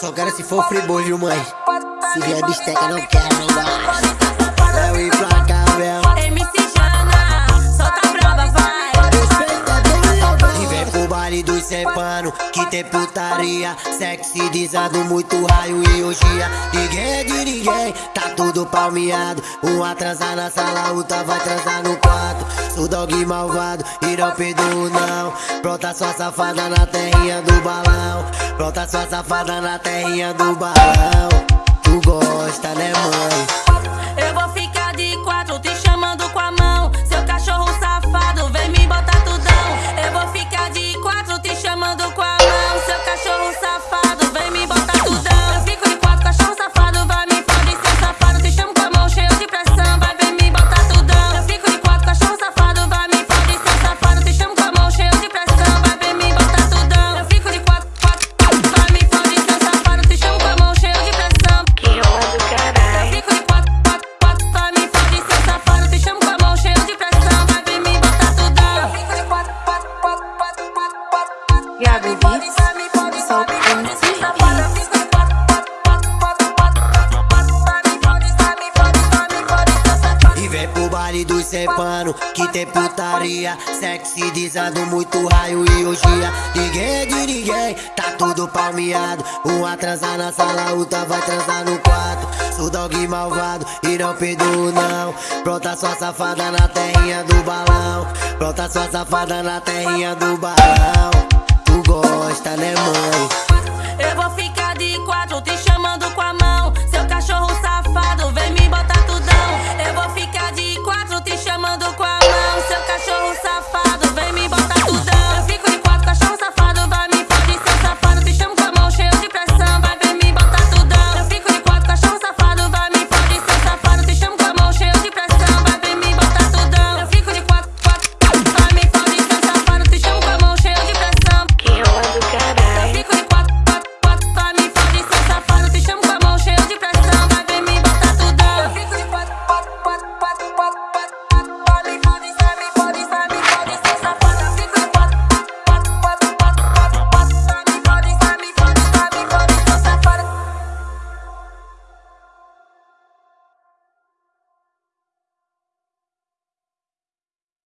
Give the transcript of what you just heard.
Só quero se for friboi, viu mãe? Se vier bisteca não quero, não gosto dos Cepano Que tem putaria Sexy dizado, muito raio e orgia. Ninguém é de ninguém, tá tudo palmeado. Um atrasar na sala, outra vai transar no quarto. Sou dog malvado e não. Perdoo não Pronta sua safada na terrinha do balão. Pronta sua safada na terrinha do balão. Tu gosta né mãe? Cepano Que tem putaria Sexy dizendo muito raio e orgia. Ninguém é de ninguém Tá tudo palmeado. Uma transa na sala Outra vai transar no quarto. Sou dog malvado E não perdoo não. Pronta sua safada na terrinha do balão. Pronta sua safada na terrinha do balão. Tu gosta né mãe?